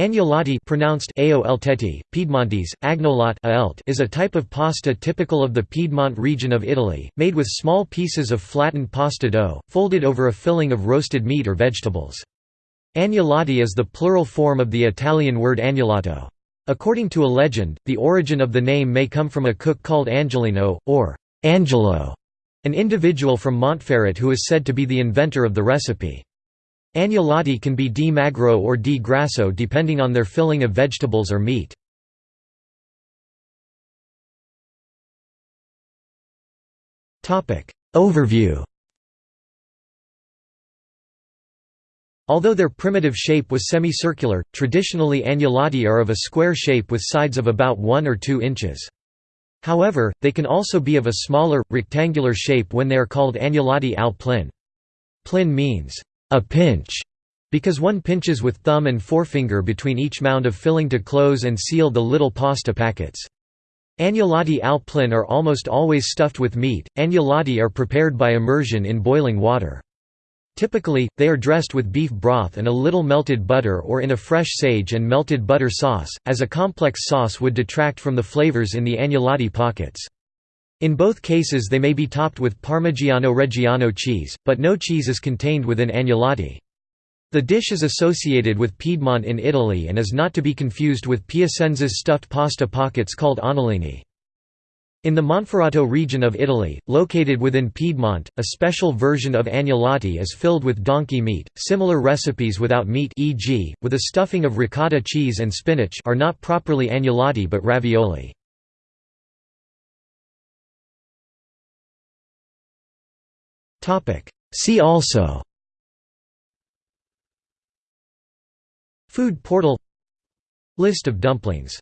Agnolotti pronounced Piedmontese, agnolot is a type of pasta typical of the Piedmont region of Italy, made with small pieces of flattened pasta dough, folded over a filling of roasted meat or vegetables. Agnolotti is the plural form of the Italian word agnolotto. According to a legend, the origin of the name may come from a cook called Angelino, or Angelo, an individual from Montferrat who is said to be the inventor of the recipe. Agnolotti can be di magro or di grasso depending on their filling of vegetables or meat. Overview Although their primitive shape was semicircular, traditionally agnolotti are of a square shape with sides of about 1 or 2 inches. However, they can also be of a smaller, rectangular shape when they are called agnolotti al plin. Plin means a pinch, because one pinches with thumb and forefinger between each mound of filling to close and seal the little pasta packets. Agnolotti al plin are almost always stuffed with meat. Agnolotti are prepared by immersion in boiling water. Typically, they are dressed with beef broth and a little melted butter or in a fresh sage and melted butter sauce, as a complex sauce would detract from the flavors in the agnolotti pockets. In both cases they may be topped with Parmigiano Reggiano cheese, but no cheese is contained within agnolotti. The dish is associated with Piedmont in Italy and is not to be confused with Piacenza's stuffed pasta pockets called anolini. In the Monferrato region of Italy, located within Piedmont, a special version of agnolotti is filled with donkey meat. Similar recipes without meat e.g., with a stuffing of ricotta cheese and spinach are not properly agnolotti but ravioli. See also Food portal List of dumplings